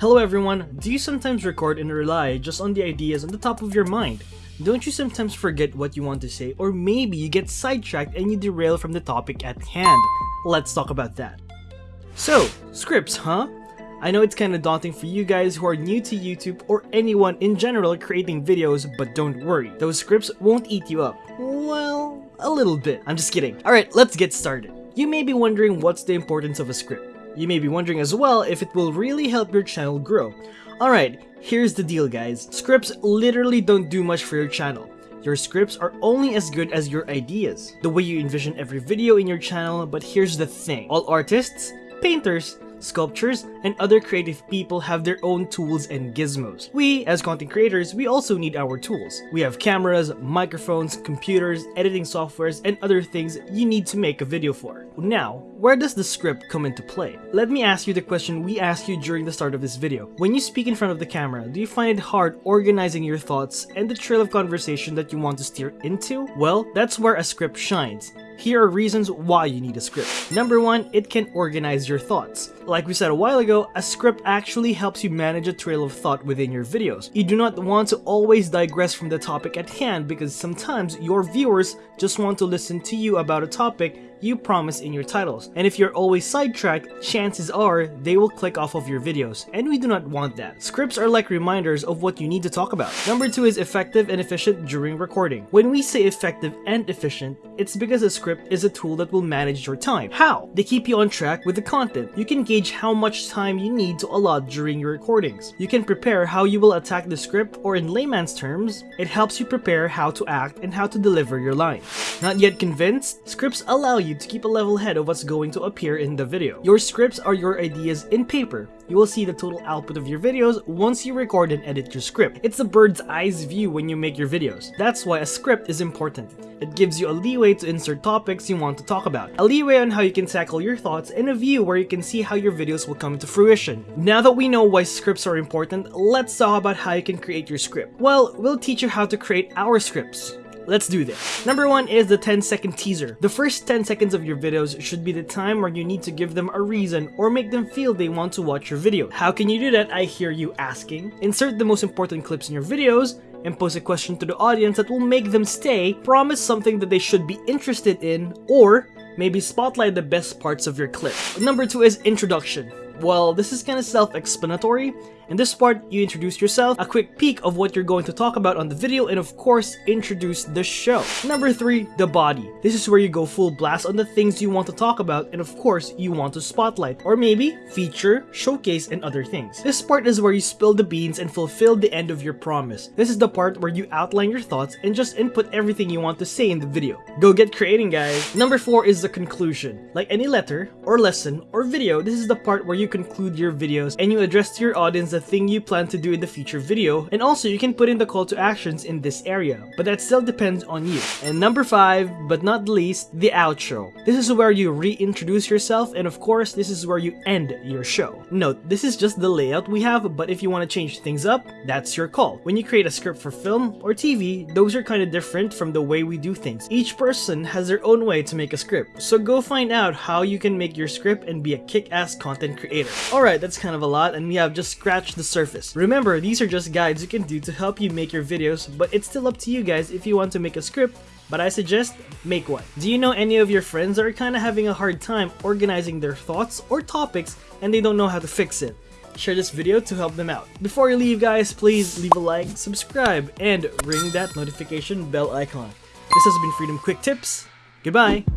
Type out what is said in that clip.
Hello everyone, do you sometimes record and rely just on the ideas on the top of your mind? Don't you sometimes forget what you want to say or maybe you get sidetracked and you derail from the topic at hand? Let's talk about that. So, scripts, huh? I know it's kinda daunting for you guys who are new to YouTube or anyone in general creating videos, but don't worry, those scripts won't eat you up. Well, a little bit. I'm just kidding. Alright, let's get started. You may be wondering what's the importance of a script. You may be wondering as well if it will really help your channel grow. Alright, here's the deal guys. Scripts literally don't do much for your channel. Your scripts are only as good as your ideas, the way you envision every video in your channel, but here's the thing. All artists, painters, sculptures, and other creative people have their own tools and gizmos. We, as content creators, we also need our tools. We have cameras, microphones, computers, editing softwares, and other things you need to make a video for. Now, where does the script come into play? Let me ask you the question we asked you during the start of this video. When you speak in front of the camera, do you find it hard organizing your thoughts and the trail of conversation that you want to steer into? Well, that's where a script shines. Here are reasons why you need a script. Number one, it can organize your thoughts. Like we said a while ago, a script actually helps you manage a trail of thought within your videos. You do not want to always digress from the topic at hand because sometimes your viewers just want to listen to you about a topic you promise in your titles. And if you're always sidetracked, chances are they will click off of your videos, and we do not want that. Scripts are like reminders of what you need to talk about. Number two is effective and efficient during recording. When we say effective and efficient, it's because a script is a tool that will manage your time. How? They keep you on track with the content. You can gauge how much time you need to allot during your recordings. You can prepare how you will attack the script, or in layman's terms, it helps you prepare how to act and how to deliver your line. Not yet convinced? Scripts allow you you to keep a level head of what's going to appear in the video. Your scripts are your ideas in paper. You will see the total output of your videos once you record and edit your script. It's a bird's eyes view when you make your videos. That's why a script is important. It gives you a leeway to insert topics you want to talk about, a leeway on how you can tackle your thoughts, and a view where you can see how your videos will come to fruition. Now that we know why scripts are important, let's talk about how you can create your script. Well, we'll teach you how to create our scripts. Let's do this. Number one is the 10 second teaser. The first 10 seconds of your videos should be the time where you need to give them a reason or make them feel they want to watch your video. How can you do that? I hear you asking. Insert the most important clips in your videos and pose a question to the audience that will make them stay, promise something that they should be interested in, or maybe spotlight the best parts of your clip. Number two is introduction. Well, this is kind of self-explanatory. In this part, you introduce yourself, a quick peek of what you're going to talk about on the video, and of course, introduce the show. Number 3, the body. This is where you go full blast on the things you want to talk about, and of course, you want to spotlight, or maybe feature, showcase, and other things. This part is where you spill the beans and fulfill the end of your promise. This is the part where you outline your thoughts and just input everything you want to say in the video. Go get creating, guys! Number 4 is the conclusion. Like any letter, or lesson, or video, this is the part where you conclude your videos and you address to your audience the thing you plan to do in the future video, and also you can put in the call to actions in this area, but that still depends on you. And number 5, but not least, the outro. This is where you reintroduce yourself, and of course, this is where you end your show. Note, this is just the layout we have, but if you want to change things up, that's your call. When you create a script for film or TV, those are kind of different from the way we do things. Each person has their own way to make a script, so go find out how you can make your script and be a kick-ass content creator. Alright, that's kind of a lot, and we have just the surface. Remember, these are just guides you can do to help you make your videos, but it's still up to you guys if you want to make a script but I suggest make one. Do you know any of your friends that are kind of having a hard time organizing their thoughts or topics and they don't know how to fix it? Share this video to help them out. Before you leave guys, please leave a like, subscribe, and ring that notification bell icon. This has been Freedom Quick Tips. Goodbye!